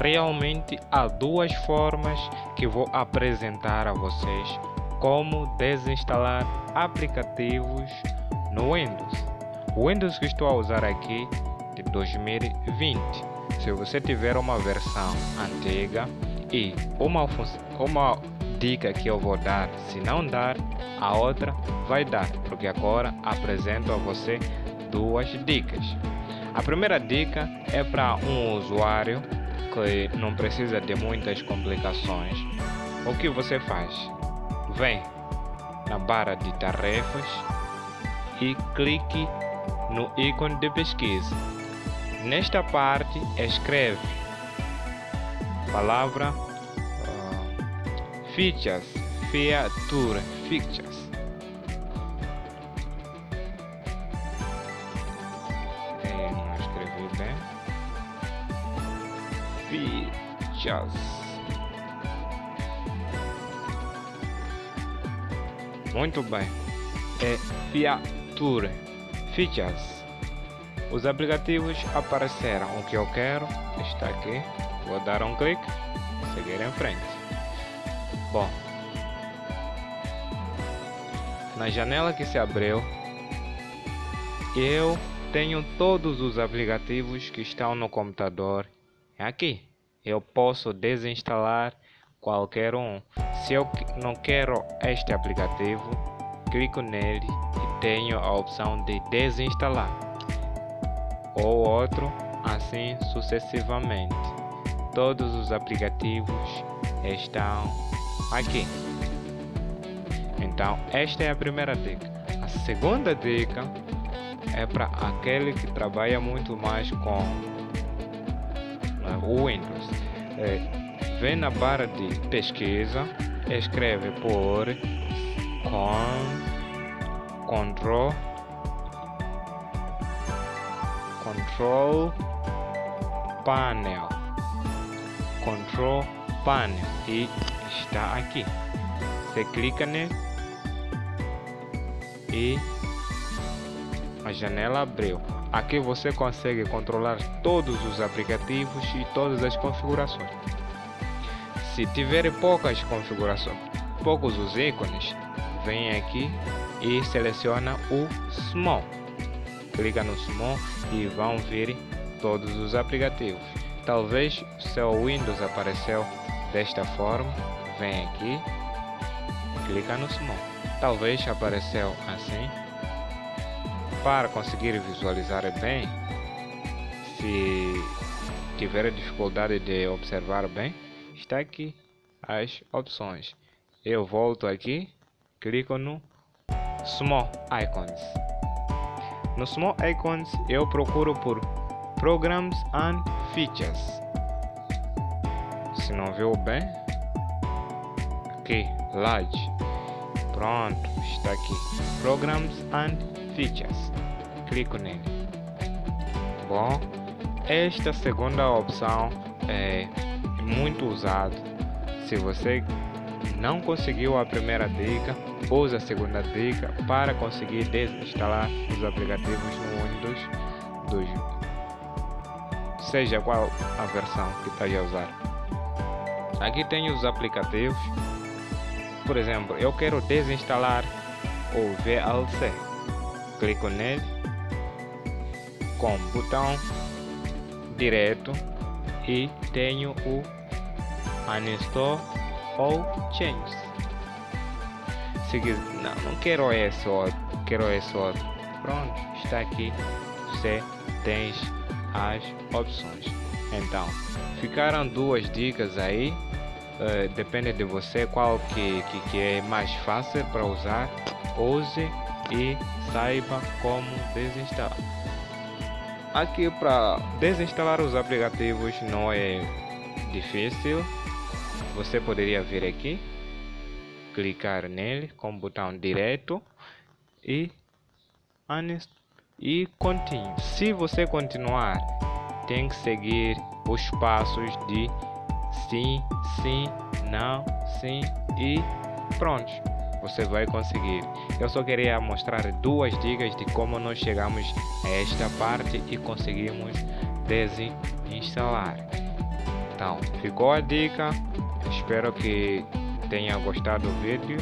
Inicialmente, há duas formas que vou apresentar a vocês como desinstalar aplicativos no Windows. O Windows que estou a usar aqui de 2020. Se você tiver uma versão antiga e uma, uma dica que eu vou dar, se não dar, a outra vai dar, porque agora apresento a você duas dicas. A primeira dica é para um usuário que não precisa de muitas complicações. O que você faz? Vem na barra de tarefas e clique no ícone de pesquisa. Nesta parte escreve palavra uh, features, feature, features. Features. Muito bem. É feature, features. Os aplicativos apareceram. O que eu quero está aqui. Vou dar um clique, seguir em frente. Bom, na janela que se abriu, eu tenho todos os aplicativos que estão no computador aqui. Eu posso desinstalar qualquer um. Se eu não quero este aplicativo, clico nele e tenho a opção de desinstalar ou outro, assim sucessivamente. Todos os aplicativos estão aqui. Então, esta é a primeira dica. A segunda dica é para aquele que trabalha muito mais com o Windows. É, vem na barra de pesquisa, escreve por com Ctrl Control Panel. Control Panel. E está aqui. Você clica nele e a janela abriu aqui você consegue controlar todos os aplicativos e todas as configurações se tiver poucas configurações poucos os ícones vem aqui e seleciona o Small clica no Small e vão vir todos os aplicativos. Talvez seu Windows apareceu desta forma, vem aqui, clica no Small. Talvez apareceu assim. Para conseguir visualizar bem, se tiver dificuldade de observar bem, está aqui as opções. Eu volto aqui, clico no Small Icons. No Small Icons eu procuro por Programs and Features. Se não viu bem, aqui, Large. Pronto, está aqui. Programs and Features. Clico nele. Bom, esta segunda opção é muito usada. Se você não conseguiu a primeira dica, use a segunda dica para conseguir desinstalar os aplicativos no Windows 2, seja qual a versão que está a usar. Aqui tem os aplicativos, por exemplo, eu quero desinstalar o VLC, clico nele com botão direto e tenho o uninstall ou change. Se não, não quero esse outro, quero esse outro. Pronto, está aqui. Você tem as opções. Então, ficaram duas dicas aí. Uh, depende de você qual que, que, que é mais fácil para usar. Use e saiba como desinstalar. Aqui para desinstalar os aplicativos não é difícil você poderia vir aqui clicar nele com o botão direto e e continue. Se você continuar, tem que seguir os passos de sim, sim, não, sim e pronto. Você vai conseguir. Eu só queria mostrar duas dicas de como nós chegamos a esta parte e conseguimos desinstalar. Então, ficou a dica. Espero que tenha gostado do vídeo.